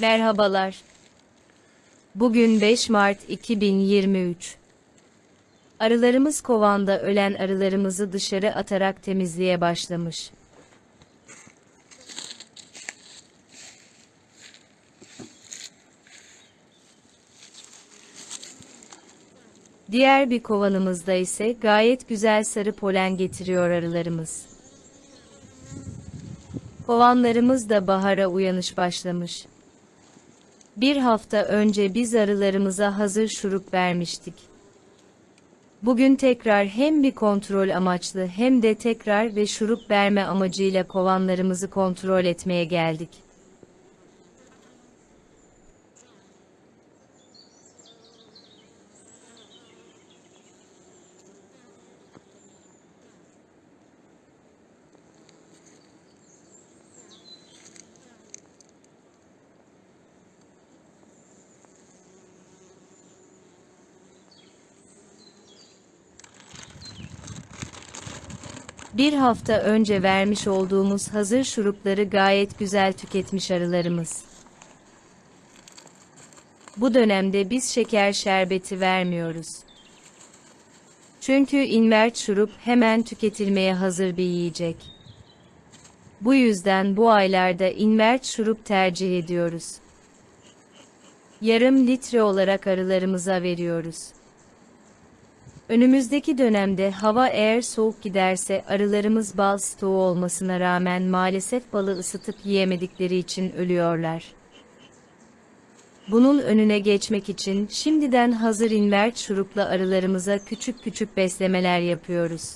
Merhabalar. Bugün 5 Mart 2023. Arılarımız kovanda ölen arılarımızı dışarı atarak temizliğe başlamış. Diğer bir kovanımızda ise gayet güzel sarı polen getiriyor arılarımız. Kovanlarımız da bahara uyanış başlamış. Bir hafta önce biz arılarımıza hazır şurup vermiştik. Bugün tekrar hem bir kontrol amaçlı hem de tekrar ve şurup verme amacıyla kovanlarımızı kontrol etmeye geldik. Bir hafta önce vermiş olduğumuz hazır şurupları gayet güzel tüketmiş arılarımız. Bu dönemde biz şeker şerbeti vermiyoruz. Çünkü invert şurup hemen tüketilmeye hazır bir yiyecek. Bu yüzden bu aylarda invert şurup tercih ediyoruz. Yarım litre olarak arılarımıza veriyoruz. Önümüzdeki dönemde hava eğer soğuk giderse arılarımız bal stoğu olmasına rağmen maalesef balı ısıtıp yiyemedikleri için ölüyorlar. Bunun önüne geçmek için şimdiden hazır invert şurupla arılarımıza küçük küçük beslemeler yapıyoruz.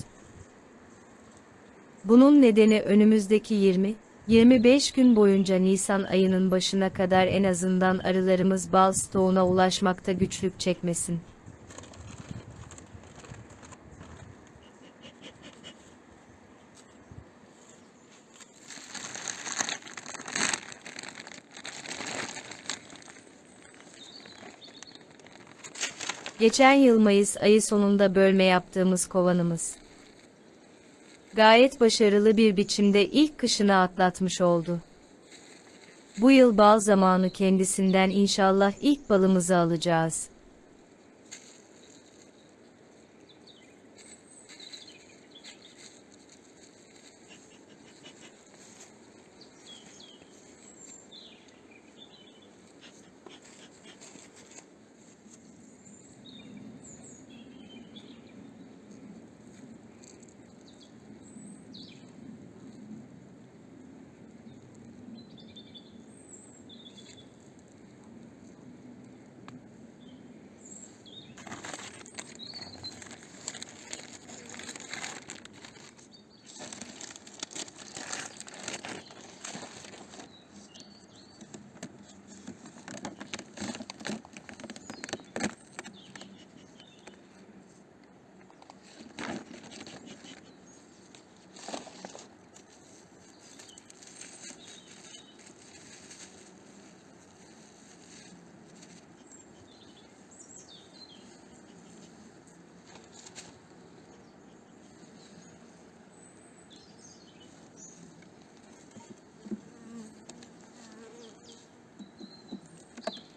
Bunun nedeni önümüzdeki 20 25 gün boyunca Nisan ayının başına kadar en azından arılarımız bal stoğuna ulaşmakta güçlük çekmesin. Geçen yıl Mayıs ayı sonunda bölme yaptığımız kovanımız. Gayet başarılı bir biçimde ilk kışını atlatmış oldu. Bu yıl bal zamanı kendisinden inşallah ilk balımızı alacağız.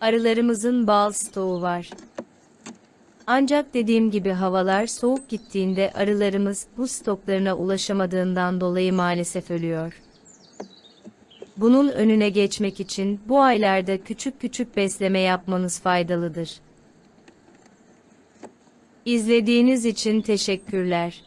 Arılarımızın bal stoğu var. Ancak dediğim gibi havalar soğuk gittiğinde arılarımız bu stoklarına ulaşamadığından dolayı maalesef ölüyor. Bunun önüne geçmek için bu aylarda küçük küçük besleme yapmanız faydalıdır. İzlediğiniz için teşekkürler.